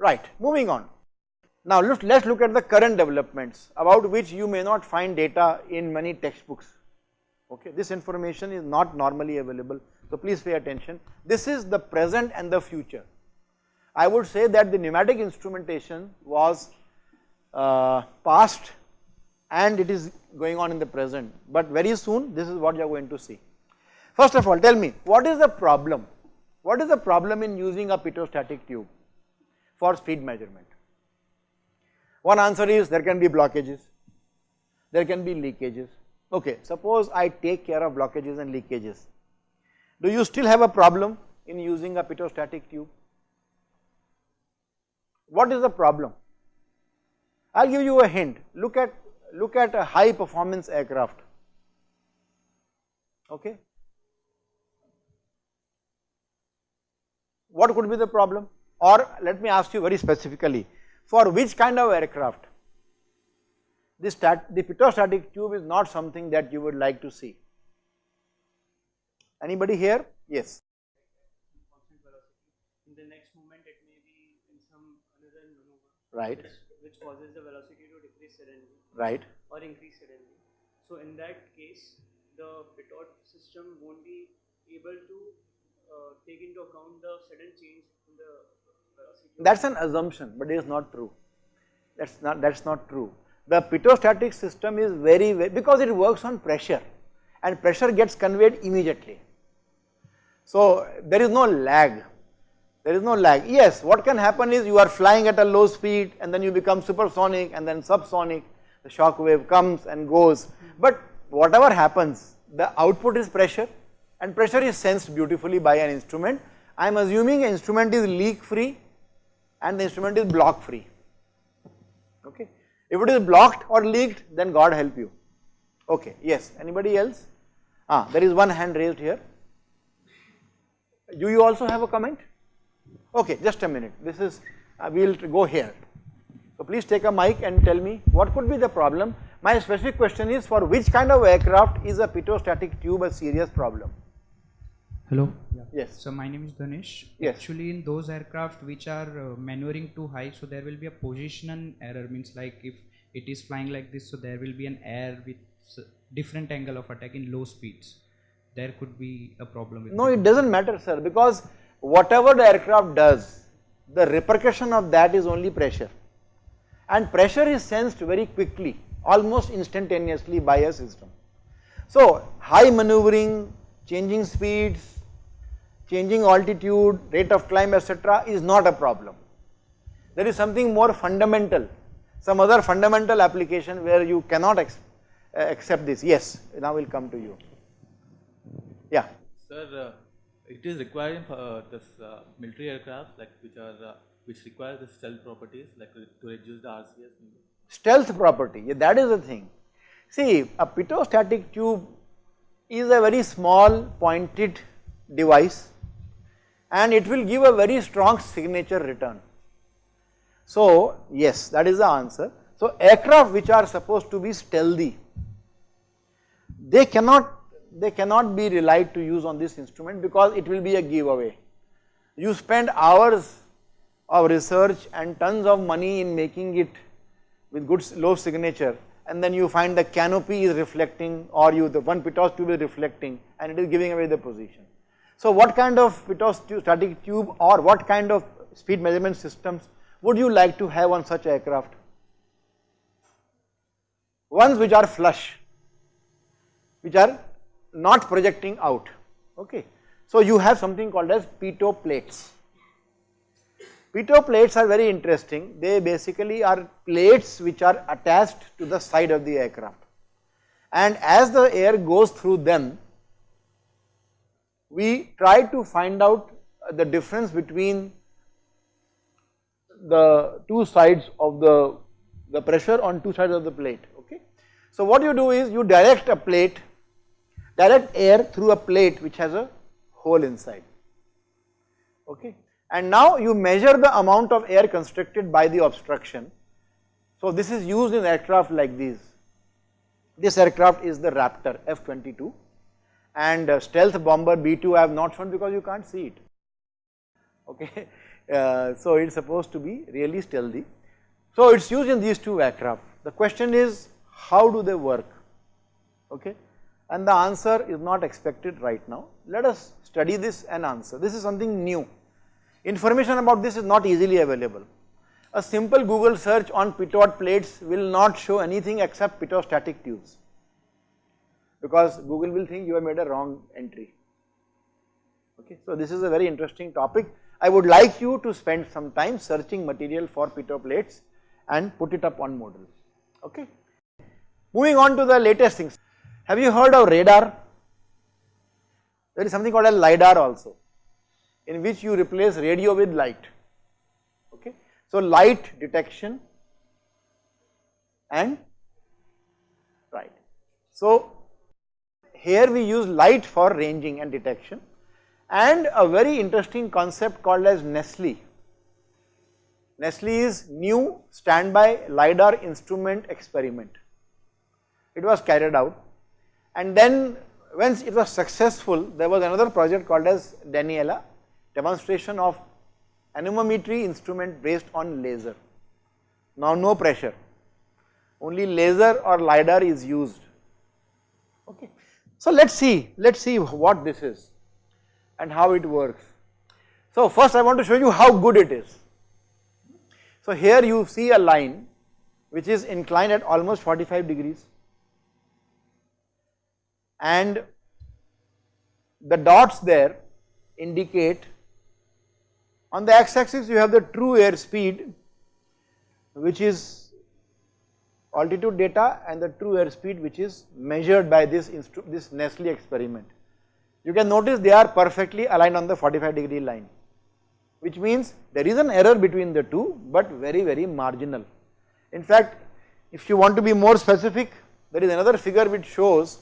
Right, moving on. Now let us look at the current developments about which you may not find data in many textbooks. Okay, this information is not normally available, so please pay attention. This is the present and the future. I would say that the pneumatic instrumentation was uh, past and it is going on in the present, but very soon this is what you are going to see. First of all, tell me what is the problem? What is the problem in using a pitot-static tube for speed measurement? One answer is there can be blockages, there can be leakages. Okay, suppose I take care of blockages and leakages. Do you still have a problem in using a pitot-static tube? What is the problem? I will give you a hint, look at, look at a high performance aircraft, okay. What could be the problem? Or let me ask you very specifically, for which kind of aircraft the, stat, the pitot-static tube is not something that you would like to see. Anybody here? Yes. In the next moment it may be in some another maneuver. Right. Which, which causes the velocity to decrease suddenly. Right. Or increase suddenly. So in that case, the pitot system won't be able to uh, take into account the sudden change in the velocity. That's an assumption, but it is not true. That's not that's not true. The pitot-static system is very, very because it works on pressure, and pressure gets conveyed immediately. So there is no lag. There is no lag. Yes, what can happen is you are flying at a low speed and then you become supersonic and then subsonic. The shock wave comes and goes. But whatever happens, the output is pressure and pressure is sensed beautifully by an instrument. I am assuming instrument is leak free and the instrument is block free, okay. If it is blocked or leaked then God help you, okay, yes, anybody else? Ah, there is one hand raised here. Do you also have a comment? Okay, just a minute, this is, uh, we will go here. So please take a mic and tell me what could be the problem. My specific question is for which kind of aircraft is a pitot-static tube a serious problem? Hello. Yes. So my name is Dhanesh. Yes. Actually, in those aircraft which are uh, maneuvering too high, so there will be a positional error. Means like if it is flying like this, so there will be an error with different angle of attack in low speeds. There could be a problem with. No, it. it does not matter sir because whatever the aircraft does, the repercussion of that is only pressure and pressure is sensed very quickly, almost instantaneously by a system. So high maneuvering, changing speeds, changing altitude, rate of climb etc. is not a problem. There is something more fundamental, some other fundamental application where you cannot ex uh, accept this. Yes, now we will come to you. Yeah. Sir, uh, it is requiring for uh, this uh, military aircraft like which are uh, which require the stealth properties like uh, to reduce the RCS. stealth property, yeah, that is the thing. See, a pitot-static tube is a very small pointed device and it will give a very strong signature return. So, yes, that is the answer. So, aircraft which are supposed to be stealthy, they cannot, they cannot be relied to use on this instrument because it will be a giveaway. You spend hours of research and tons of money in making it with good low signature and then you find the canopy is reflecting or you the one pitot tube is reflecting and it is giving away the position. So what kind of pitot static tube or what kind of speed measurement systems would you like to have on such aircraft? Ones which are flush, which are not projecting out, okay. So you have something called as pitot plates. Pitot plates are very interesting. They basically are plates which are attached to the side of the aircraft. And as the air goes through them, we try to find out the difference between the two sides of the, the pressure on two sides of the plate, okay. So what you do is you direct a plate, direct air through a plate which has a hole inside, okay and now you measure the amount of air constricted by the obstruction. So this is used in aircraft like these. This aircraft is the Raptor F-22 and uh, stealth bomber B-2 I have not shown because you can't see it, okay. Uh, so it is supposed to be really stealthy. So it is used in these two aircraft. The question is how do they work? Okay, and the answer is not expected right now. Let us study this and answer. This is something new. Information about this is not easily available. A simple Google search on pitot plates will not show anything except pitot-static tubes because Google will think you have made a wrong entry. Okay, so this is a very interesting topic. I would like you to spend some time searching material for pitot plates and put it up on Moodle. Okay. Moving on to the latest things. Have you heard of radar? There is something called a LiDAR also in which you replace radio with light. Okay. So light detection and right. So here we use light for ranging and detection and a very interesting concept called as Nestle. NESLI is new standby LiDAR instrument experiment. It was carried out and then once it was successful there was another project called as Daniela demonstration of anemometry instrument based on laser. Now no pressure only laser or LiDAR is used okay. So let us see let us see what this is and how it works. So first I want to show you how good it is. So here you see a line which is inclined at almost 45 degrees and the dots there indicate on the x axis you have the true air speed which is altitude data and the true air speed which is measured by this, this NESLI experiment. You can notice they are perfectly aligned on the 45 degree line which means there is an error between the two but very very marginal. In fact if you want to be more specific there is another figure which shows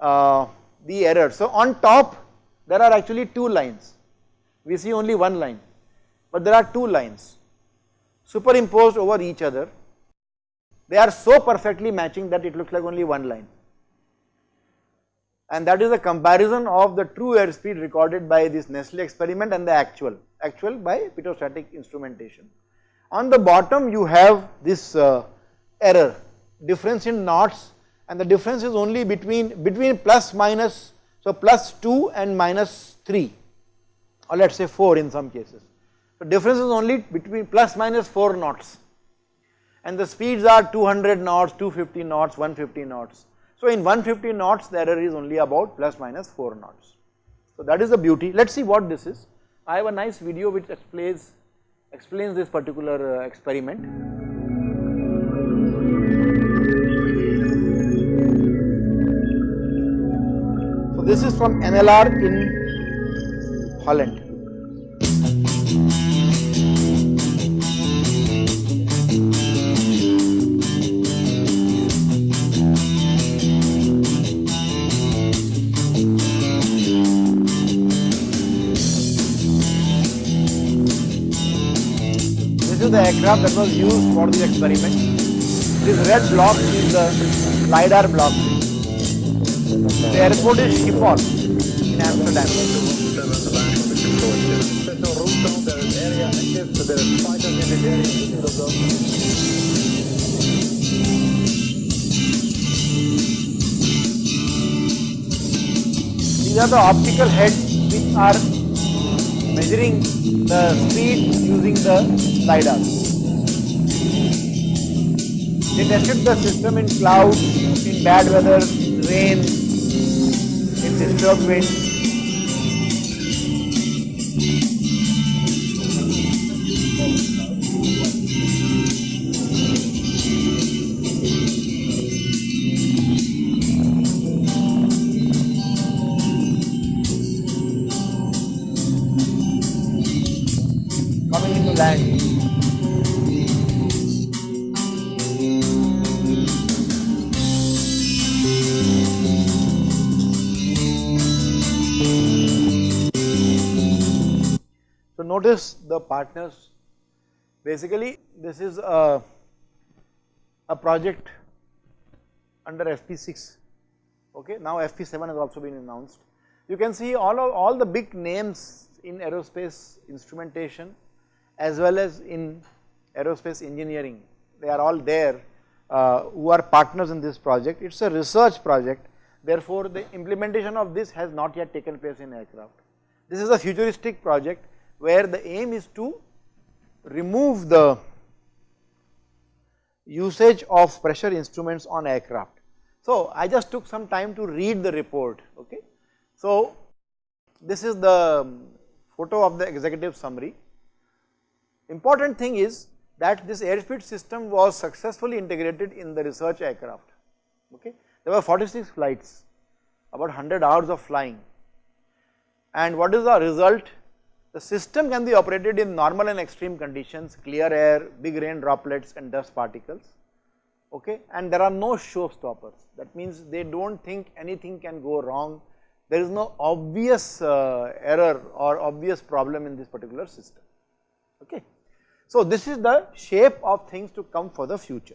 uh, the error. So on top there are actually two lines, we see only one line, but there are two lines superimposed over each other. They are so perfectly matching that it looks like only one line. And that is a comparison of the true airspeed recorded by this NESLI experiment and the actual, actual by pitot-static instrumentation. On the bottom you have this uh, error, difference in knots and the difference is only between, between plus minus, so plus 2 and minus 3 or let us say 4 in some cases. So difference is only between plus minus 4 knots and the speeds are 200 knots, 250 knots, 150 knots. So in 150 knots the error is only about plus minus 4 knots. So that is the beauty. Let us see what this is. I have a nice video which explains, explains this particular uh, experiment. this is from NLR in Holland. Aircraft that was used for the experiment. This red block is the LiDAR block. The airport is Schiphol in Amsterdam. These are the optical heads which are measuring the speed using the LiDAR. They tested the system in clouds, in bad weather, rain, in disturbed wind. So notice the partners. Basically this is a, a project under FP6 okay now FP7 has also been announced. You can see all of all the big names in aerospace instrumentation as well as in aerospace engineering. They are all there uh, who are partners in this project. It is a research project therefore, the implementation of this has not yet taken place in aircraft. This is a futuristic project where the aim is to remove the usage of pressure instruments on aircraft. So, I just took some time to read the report okay. So, this is the photo of the executive summary. Important thing is that this airspeed system was successfully integrated in the research aircraft. Okay. There were 46 flights about 100 hours of flying. And what is the result? The system can be operated in normal and extreme conditions, clear air, big rain droplets and dust particles. Okay? And there are no showstoppers. That means they do not think anything can go wrong. There is no obvious uh, error or obvious problem in this particular system. Okay. So this is the shape of things to come for the future.